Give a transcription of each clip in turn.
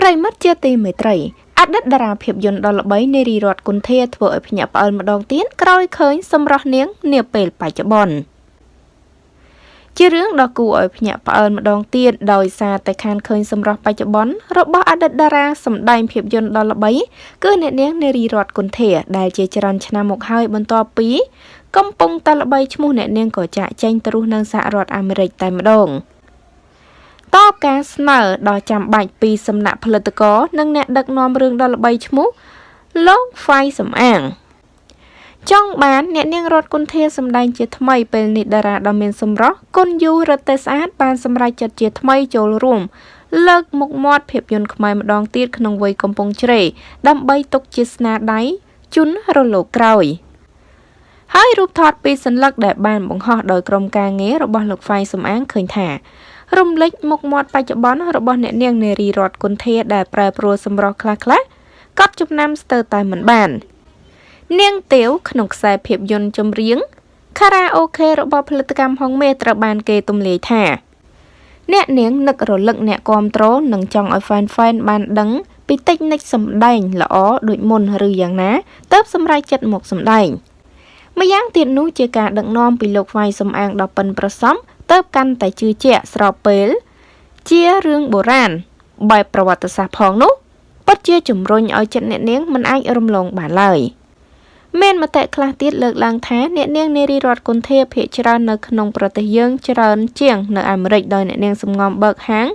ប្រិមិត្តជាទីមេត្រីអតីតតារាភាពយន្តដ៏ល្បីនារីរតគុន្ធាធ្វើឲ្យភ្ញាក់ផ្អើលម្ដងទៀតក្រោយឃើញសម្រស់នាងនាពេលបច្ចុប្បន្នជារឿងដ៏គួរឲ្យភ្ញាក់ផ្អើលម្ដងទៀតដោយសារតែខានឃើញសម្រស់បច្ចុប្បន្នរបស់អតីតតារាសម្ដែងភាពយន្តដ៏ល្បីគឺអ្នកនាងនារីរតគុន្ធាដែលជាច្រើនឆ្នាំមកហើយបន្ទាប់ពី កំពុងតែល្បីឈ្មោះអ្នកនាងក៏ចាក់ចែងទៅរស់នៅសហរដ្ឋអាមេរិកតែម្ដង។តប ការស្នើដ៏ចាំបាច់ពីសំណាក់ផលិតករនិងអ្នកដឹកនាំរឿងដ៏ល្បីឈ្មោះលោកហ្វៃសំអាងចង់បានអ្នកនាងរតគុន្ធាសម្ដែងជាថ្មីពេលនេះតារាដ៏មានសម្រស់គុណយូរតេស្អាតបានសម្រេចចិត្តជាថ្មីចូលរួមលើកមុខមាត់ភាពយន្តខ្មែរម្ដងទៀតក្នុងវ័យកំពុងជ្រេដើម្បីទុកជាស្នាដៃជូនរលកក្រោយហើយរូបថតពីសញ្ញាដែលបានបង្ហោះដោយក្រុមការងាររបស់លោកហ្វៃសំអាងឃើញថា រំលេចមុខមាត់បច្ចុប្បន្នរបស់អ្នកនាងនារីរតគុន្ធាដែលប្រែប្រួលសម្រស់ខ្លះៗកត់ចំណាំស្ទើរតែមិនបាន នាងទាវក្នុងខ្សែភាពយន្តចម្រៀងខារ៉ាអូខេរបស់ផលិតកម្មហុងមេត្រូវបានគេទម្លាយថា អ្នកនាងនឹករលឹកអ្នកគាំទ្រនិងចង់ឲ្យ fan fan បានដឹងពីតិចនិចសម្ដែងល្អដូចមុនឬយ៉ាងណាទើបសម្រេចចិត្តមកសម្ដែងម្យ៉ាងទៀតនោះជាការដឹកនាំពីលោកវាយសំអាងដ៏ប៉ិនប្រសប់ ទៅកាន់តែជឿជាក់ស្របពេល ជារឿងបុរាណបែបប្រវត្តិសាស្ត្រផងនោះពិតជាជំរុញឲ្យចិត្តអ្នកនាងមិនអាចរំលងបានឡើយមានមតិខ្លះទៀតលើកឡើងថាអ្នកនាងនារីរតគុន្ធាភាគច្រើននៅក្នុងប្រទេសយើងច្រើនជាងនៅអាមេរិកដោយអ្នកនាងសំងំបើកហាង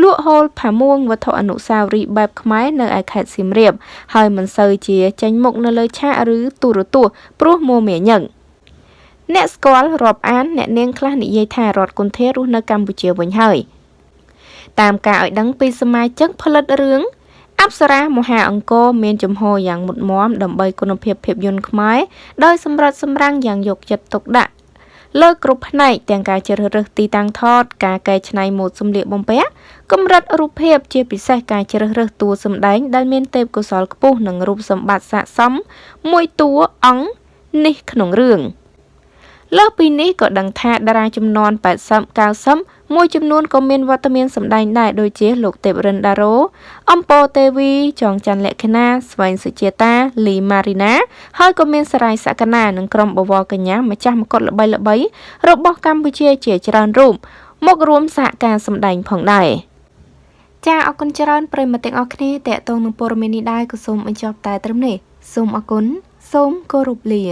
លក់ហូលផាមួងវត្ថុអនុស្សាវរីយ៍បែបខ្មែរនៅឯខេត្តសៀមរាបហើយមិនសូវជាចេញមុខនៅលើឆាកឬទូរទស្សន៍ព្រោះមួមាញឹក អ្នកស្គាល់រាប់អានអ្នកនាងខ្លះនិយាយថារដ្ឋគុន្ធារស់នៅកម្ពុជាវិញហើយតាមការឲ្យដឹងពីសមាជិកផលិតរឿងអប្សរាមហាអង្គរមានចំហយ៉ាងមុតមមដើម្បីគុណភាពភាពយន្តខ្មែរដោយសម្រិតសម្រាំងយ៉ាងយកចិត្តទុកដាក់លើគ្រប់ផ្នែកទាំងការជ្រើសរើសទីតាំងថតការកែច្នៃម៉ូដសម្លៀកបំពាក់កម្រិតរូបភាពជាពិសេសការជ្រើសរើសតួសម្ដែងដែលមានទេពកោសល្យខ្ពស់និងរូបសម្បត្តិស័ក្តិសមមួយតួអង្គនេះក្នុងរឿង។ លើសពីនេះក៏ដឹងថាតារាចំនួន80 90មួយចំនួនក៏មានវត្តមានសម្ដែងដែរដូចជាលោកទេពរិនដារ៉ូអំពរទេវី ចងច័ន្ទលក្ខណាស្វែងសុជាតាលីម៉ារីណាហើយក៏មានសរាយសក្កណានិងក្រុមបវរកញ្ញាម្ចាស់មកុដល្បីល្បីរបស់កម្ពុជាជាច្រើនរូបមករួមសហការសម្ដែងផងដែរចាអរគុណច្រើនប្រិមត្តទាំងអស់គ្នាតេតងនឹងព័ត៌មាននេះដែរក៏សូមបញ្ចប់តែត្រឹមនេះសូមអរគុណសូមគោរពលា